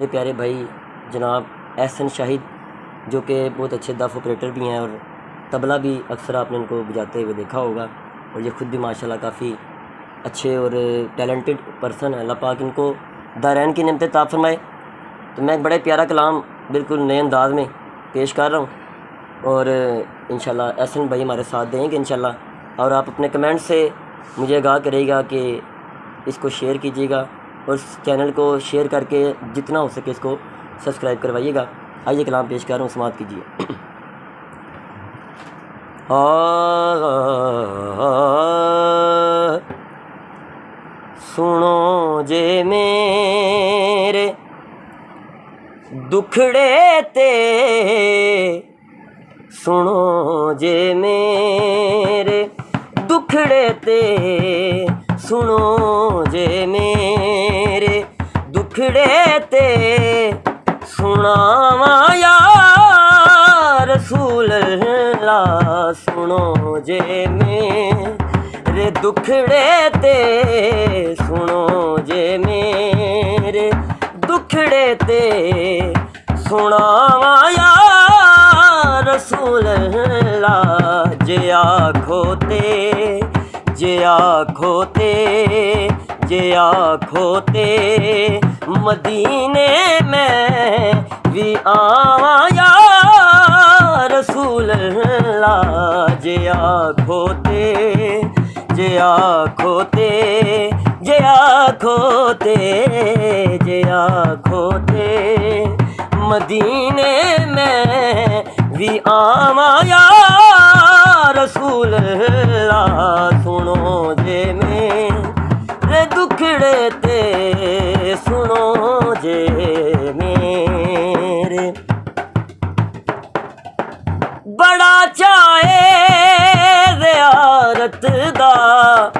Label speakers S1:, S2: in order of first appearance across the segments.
S1: मेरे प्यारे भाई, जनाब एहसन शाहिद, जो कि बहुत अच्छे दफ ऑपरेटर भी हैं और तबला भी अक्सर आपने इनको बजाते हुए देखा होगा और ये ख़ुद भी माशाल्लाह काफ़ी अच्छे और टैलेंटेड पर्सन है। अल्लाह पाक इनको दारैन की नमत ताब फरमाए। तो मैं बड़ा प्यारा कलाम बिल्कुल नए अंदाज में पेश कर रहा हूँ और इन एहसन भाई हमारे साथ देंगे इन और आप अपने कमेंट से मुझे आगाह करेगा कि इसको शेयर कीजिएगा। और चैनल को शेयर करके जितना हो सके इसको सब्सक्राइब करवाइएगा। आइए कलाम पेश कर रहा हूँ, समाप्त कीजिए। सुनो जे मेरे दुखड़े ते, सुनो जे मेरे दुखड़े ते, सुनो जे मेरे ਮੁਖੜੇ ਤੇ ਸੁਣਾਵਾ ਯਾ ਰਸੂਲ ਲਾ ਸੁਣੋ ਜੇ ਮੇਰੇ ਦੁਖੜੇ ਤੇ ਸੁਣੋ ਜੇ ਮੇਰੇ ਦੁਖੜੇ ਤੇ ਸੁਣਾਵਾ ਯਾ ਰਸੂਲ ਲਾ ਜੇ ਆਖੋ ਤੇ, ਜੇ ਆਖੋ ਤੇ, ਜੇ ਆਖੋ ਤੇ मदीने में भी आवा या रसूल ला जे आखो ते जे आखो ते जे आखो ते जे आखो ते मदीने में भी आवा रसूल ला सुनो। ਮੇਰੇ ਬੜਾ ਚਾਏ ਜ਼ਿਆਰਤ ਦਾ,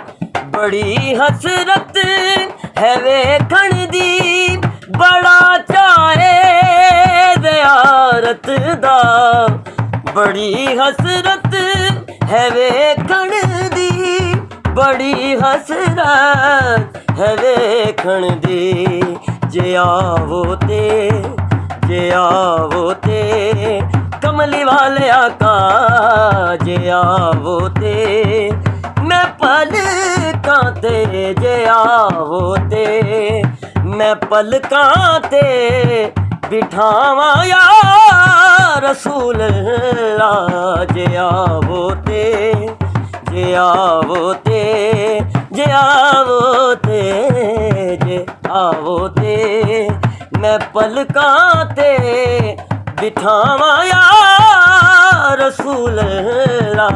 S1: ਬੜੀ ਹਸਰਤ ਹੈ ਵੇਖਣ ਦੀ। ਬੜਾ ਚਾਏ ਜ਼ਿਆਰਤ ਦਾ, ਬੜੀ ਹਸਰਤ ਹੈ ਵੇਖਣ ਦੀ। ਬੜੀ ਹਸਰਤ ਹੈ ਵੇਖਣ ਦੀ। जे आवो ते जे आवो ते कमली वाले आका, जे आवो ते मैं पल कांते जे आवो ते मैं पल कांते बिठावा या रसूल जे आवो ते जे आवो ते जे आवो ते जे आवो ते मैं पलकां ते बिठावा या रसूल ला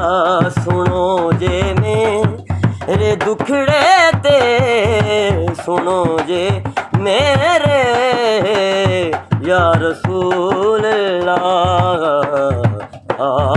S1: सुनो जे मेरे दुखड़े ते सुनो जे मेरे या रसूल अल्लाह